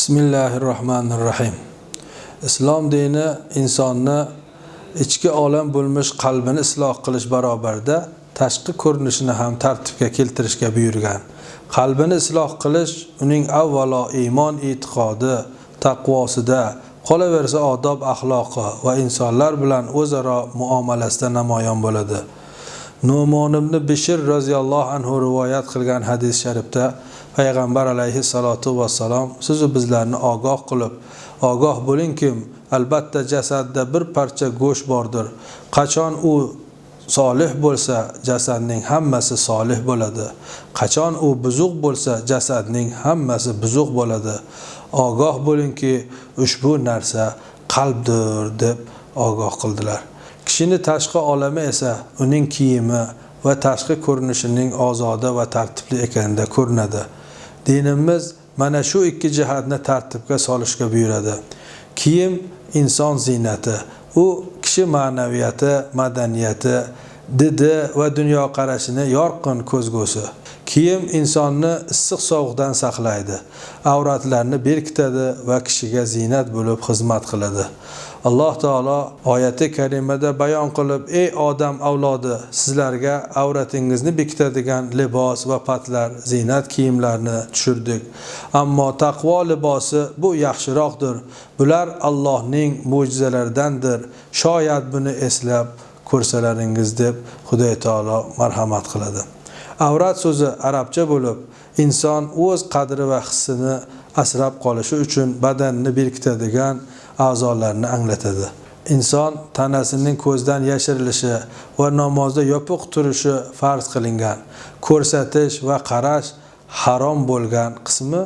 bismillahi rohmanir rohim islom dini insonni ichki olam bo'lmish qalbini isloh qilish barobarida tashqi ko'rinishini ham tartibga keltirishga buyurgan. Qalbini isloh qilish uning avvalo iymon e'tiqodi taqvosida qolaversa odob axloqi va insonlar bilan o'zaro muomalasida namoyon bo'ladi. Numon ibn bishr roziyallohu anhu rivoyat qilgan hadis sharifda payg'ambar alayhissalotu vassalom sizu bizlarni ogoh qilib ogoh bo'lingkim albatta jasadda bir parcha go'sht bordir. Qachon u solih bo'lsa jasadning hammasi solih bo'ladi. Qachon u buzuq bo'lsa jasadning hammasi buzuq bo'ladi. Ogoh bo'lingki ushbu narsa qalbdir deb ogoh qildilar. Kishini tashqi olami esa uning kiyimi va tashqi ko'rinishining ozoda va tartibli ekanida ko'rinadi. Dinimiz mana shu ikki jihatni tartibga solishga buyuradi. Kiyim inson ziynati. U kishi ma'naviyati madaniyati didi va dunyoqarashini yorqin ko'zgusi. Kiyim insonni issiq sovuqdan saqlaydi. Avratlarni berkitadi va kishiga ziynat bo'lib xizmat qiladi. Alloh taolo oyati karimada bayon qilib ey odam avlodi sizlarga avratingizni bekitadigan libos va patlar ziynat kiyimlarni tushirdik. Ammo taqvo libosi bu yaxshiroqdir. Bular allohning mo'jizalaridandir. Shoyat buni eslab ko'rsalaringiz deb xudoy taolo marhamat qiladi. Avrat so'zi arabcha bo'lib inson o'z qadri va hissini asrab qolishi uchun badanni berkitadigan a'zolarni anglatadi. Inson tanasining ko'zdan yashirilishi va namozda yopiq turishi farz qilingan ko'rsatish va qarash harom bo'lgan qismi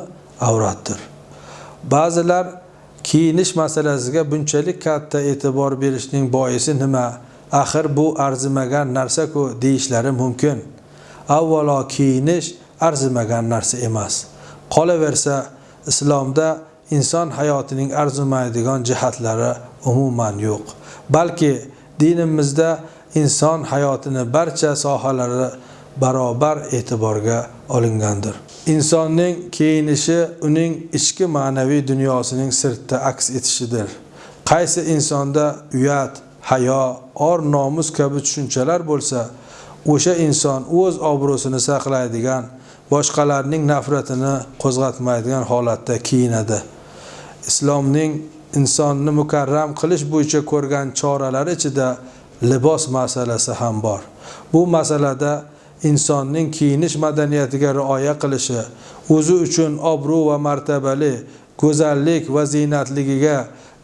avratdir. Ba'zilar kiyinish masalasiga bunchalik katta e'tibor berishning boisi nima? Axir bu arzimagan narsa-ku deyishlari mumkin. Avvalo kiyinish arzimagan narsa emas. Qolaversa islomda inson hayotining arzimaydigan jihatlari umuman yo'q. Balki dinimizda inson hayotini barcha sohalari barobar e'tiborga olingandir. Insonning kiyinishi uning ichki ma'naviy dunyosining sirtda aks etishidir. Qaysi insonda uyat hayo or nomus kabi tushunchalar bo'lsa o'sha inson o'z obro'sini saqlaydigan boshqalarning nafratini qo'zg'atmaydigan holatda kiyinadi. Islomning insonni mukarram qilish bo'yicha ko'rgan choralari ichida libos masalasi ham bor. Bu masalada insonning kiyinish madaniyatiga rioya qilishi o'zi uchun obro' va martabali go'zallik va ziynatligiga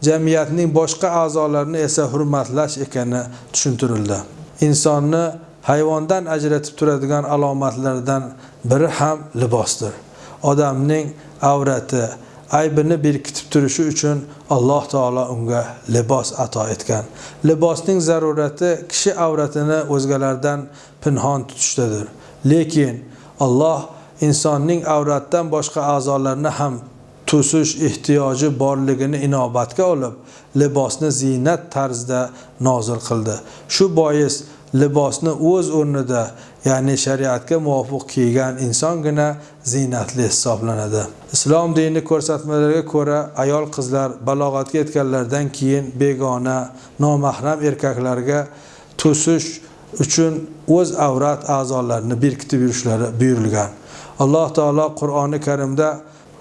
jamiyatning boshqa a'zolarini esa hurmatlash ekani tushuntirildi. Insonni hayvondan ajratib turadigan alomatlardan biri ham libosdir. Odamning avrati aybini berkitib turishi uchun alloh taolo unga libos ato etgan. Libosning zarurati kishi avratini o'zgalardan pinhon tutishdadir. Lekin alloh insonning avratdan boshqa a'zolarni ham to'sish ehtiyoji borligini inobatga olib libosni ziynat tarzida nozil qildi. Shu bois libosni o'z o'rnida ya'ni shariatga muvofiq kiygan insongina ziynatli hisoblanadi. Islom dini ko'rsatmalariga ko'ra ayol qizlar balog'atga yetganlaridan keyin begona nomahram erkaklarga to'sish uchun o'z avrat a'zolarini berkitib yurishlari buyurilgan. Alloh taolo qur'oni karimda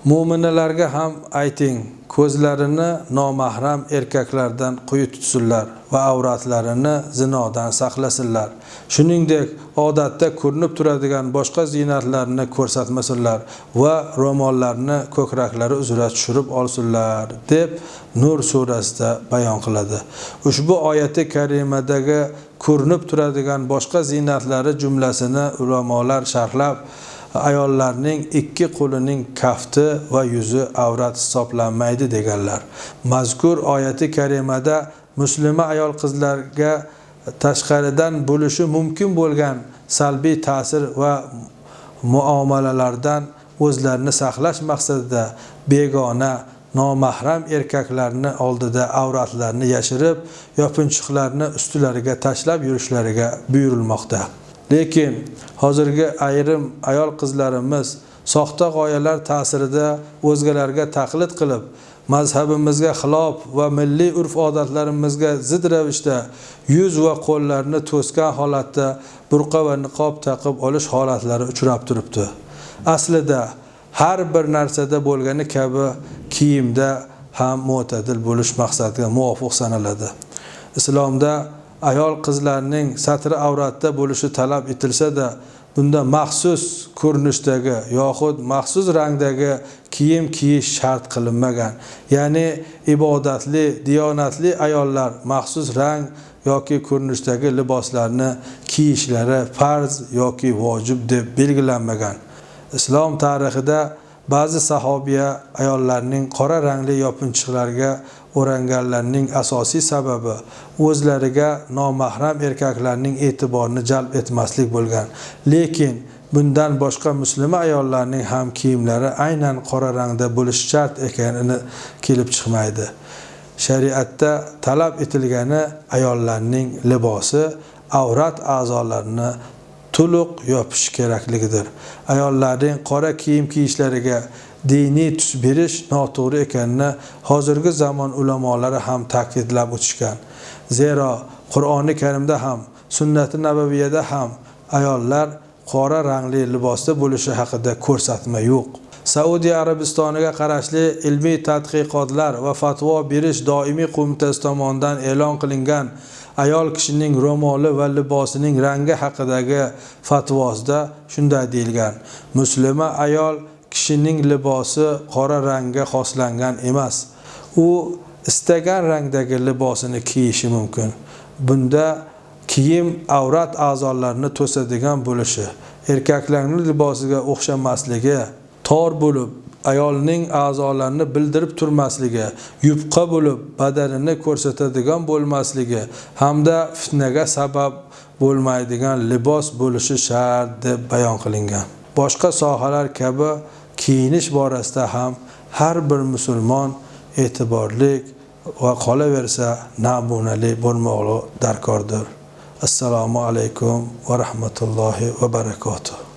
mo'minalarga ham ayting ko'zlarini nomahram erkaklardan quyi tutsinlar va avratlarini zinodan saqlasinlar. Shuningdek odatda ko'rinib turadigan boshqa ziynatlarni ko'rsatmasinlar va ro'mollarni ko'kraklari uzra tushirib olsinlar deb nur surasida bayon qiladi. Ushbu oyati karimadagi ko'rinib turadigan boshqa ziynatlari jumlasini ulamolar sharhlab ayollarning ikki qo'lining kafti va yuzi avrat hisoblanmaydi deganlar. Mazkur oyati karimada muslima ayol qizlarga tashqaridan bo'lishi mumkin bo'lgan salbiy ta'sir va muomalalardan o'zlarini saqlash maqsadida begona nomahram erkaklarni oldida avratlarini yashirib yopinchiqlarni ustilariga tashlab yurishlariga buyurilmoqda. Lekin hozirgi ayrim ayol qizlarimiz soxta g'oyalar ta'sirida o'zgalarga taqlid qilib mazhabimizga xilof va milliy urf odatlarimizga zid ravishda yuz va qo'llarni to'sgan holatda burqa va niqob taqib olish holatlari uchrab turibdi. Aslida har bir narsada bo'lgani kabi kiyimda ham mo'tadil bo'lish maqsadga muvofiq sanaladi. Islomda ayol qizlarning satri avratda bo'lishi talab etilsa-da bunda maxsus ko'rinishdagi yoxud maxsus rangdagi kiyim kiyish shart qilinmagan. Ya'ni ibodatli diyonatli ayollar maxsus rang yoki ko'rinishdagi liboslarni kiyishlari farz yoki vojib deb belgilanmagan. Islom tarixida ba'zi sahobiya ayollarning qora rangli yopinchiqlarga o'ranganlarning asosiy sababi o'zlariga nomahram erkaklarning e'tiborini jalb etmaslik bo'lgan. Lekin bundan boshqa muslima ayollarning ham kiyimlari aynan qora rangda bo'lishi shart ekanini kelib chiqmaydi. Shariatda talab etilgani ayollarning libosi avrat a'zolarini to'liq yopish kerakligidir. Ayollarning qora kiyim kiyishlariga diniy tus berish noto'g'ri ekanini hozirgi zamon ulamolari ham ta'kidlab o'tishgan. Zero qur'oni karimda ham sunnati nabaviyada ham ayollar qora rangli libosda bo'lishi haqida ko'rsatma yo'q. Saudiya arabistoniga qarashli ilmiy tadqiqotlar va fatvo berish doimiy qo'mitasi tomonidan e'lon qilingan ayol kishining ro'moli va libosining rangi haqidagi fatvosida shunday deyilgan. Muslima ayol kishining libosi qora rangga xoslangan emas. U istagan rangdagi libosini kiyishi mumkin. Bunda kiyim avrat a'zolarini to'sadigan bo'lishi erkaklarning libosiga o'xshamasligi tor bo'lib ayolning a'zolarini bildirib turmasligi yupqa bo'lib badanini ko'rsatadigan bo'lmasligi hamda fitnaga sabab bo'lmaydigan libos bo'lishi shart deb bayon qilingan. Boshqa sohalar kabi kiyinish borasida ham har bir musulmon e'tiborlik va qolaversa namunali bo'lmoqli darkordir. Assalomu alaykum va rahmatullohi va barakatuh.